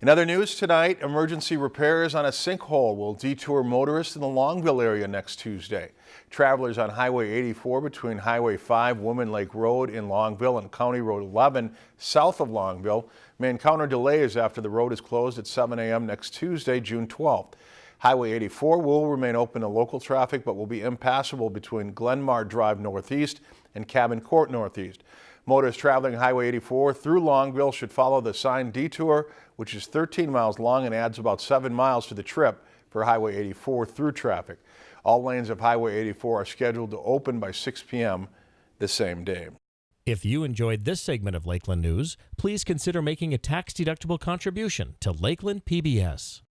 In other news tonight, emergency repairs on a sinkhole will detour motorists in the Longville area next Tuesday. Travelers on Highway 84 between Highway 5, Woman Lake Road in Longville and County Road 11 south of Longville may encounter delays after the road is closed at 7 a.m. next Tuesday, June 12th. Highway 84 will remain open to local traffic but will be impassable between Glenmar Drive Northeast and Cabin Court Northeast. Motorists traveling Highway 84 through Longville should follow the signed detour, which is 13 miles long and adds about 7 miles to the trip for Highway 84 through traffic. All lanes of Highway 84 are scheduled to open by 6 p.m. the same day. If you enjoyed this segment of Lakeland News, please consider making a tax-deductible contribution to Lakeland PBS.